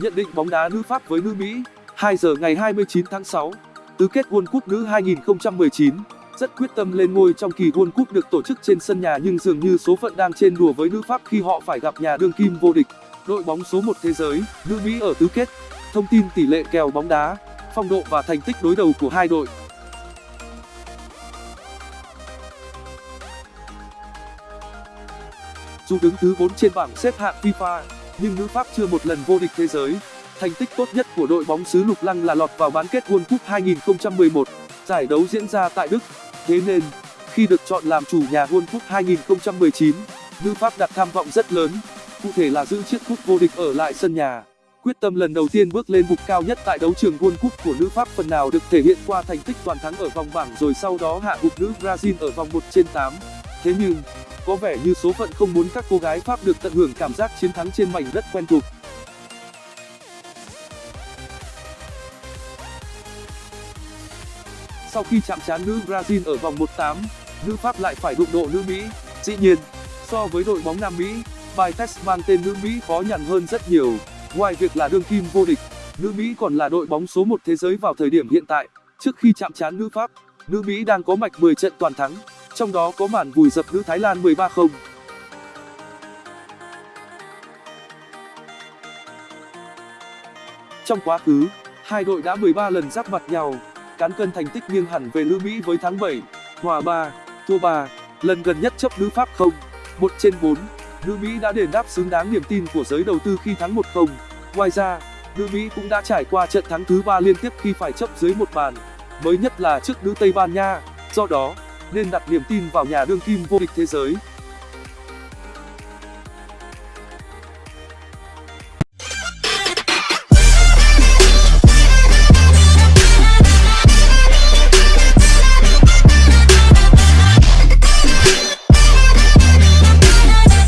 Nhận định bóng đá nữ Pháp với nữ Mỹ 2 giờ ngày 29 tháng 6 Tứ kết World Cup nữ 2019 Rất quyết tâm lên ngôi trong kỳ World Cup được tổ chức trên sân nhà nhưng dường như số phận đang trên đùa với nữ Pháp khi họ phải gặp nhà đương kim vô địch. Đội bóng số 1 thế giới, nữ Mỹ ở tứ kết. Thông tin tỷ lệ kèo bóng đá, phong độ và thành tích đối đầu của hai đội. Dù đứng thứ 4 trên bảng xếp hạng FIFA, nhưng nữ Pháp chưa một lần vô địch thế giới. Thành tích tốt nhất của đội bóng xứ Lục Lăng là lọt vào bán kết World Cup 2011, giải đấu diễn ra tại Đức. Thế nên, khi được chọn làm chủ nhà World Cup 2019, nữ Pháp đặt tham vọng rất lớn, cụ thể là giữ chiếc cúp vô địch ở lại sân nhà. Quyết tâm lần đầu tiên bước lên bục cao nhất tại đấu trường World Cup của nữ Pháp phần nào được thể hiện qua thành tích toàn thắng ở vòng bảng rồi sau đó hạ gục nữ Brazil ở vòng 1 trên 8. Thế nhưng, có vẻ như số phận không muốn các cô gái Pháp được tận hưởng cảm giác chiến thắng trên mảnh đất quen thuộc. Sau khi chạm trán nữ Brazil ở vòng 1/8, nữ Pháp lại phải đụng độ nữ Mỹ. Dĩ nhiên, so với đội bóng Nam Mỹ, bài test mang tên nữ Mỹ khó nhằn hơn rất nhiều. Ngoài việc là đương kim vô địch, nữ Mỹ còn là đội bóng số 1 thế giới vào thời điểm hiện tại. Trước khi chạm trán nữ Pháp, nữ Mỹ đang có mạch 10 trận toàn thắng, trong đó có màn vùi dập nữ Thái Lan 13-0. Trong quá khứ, hai đội đã 13 lần giáp mặt nhau, cán cân thành tích nghiêng hẳn về nữ Mỹ với tháng 7, hòa 3, thua 3, lần gần nhất chấp nữ Pháp 0, 1 trên 4. Nữ Mỹ đã đền đáp xứng đáng niềm tin của giới đầu tư khi thắng 1-0. Ngoài ra, nữ Mỹ cũng đã trải qua trận thắng thứ 3 liên tiếp khi phải chấp dưới một bàn, mới nhất là trước nữ Tây Ban Nha. Do đó, nên đặt niềm tin vào nhà đương kim vô địch thế giới.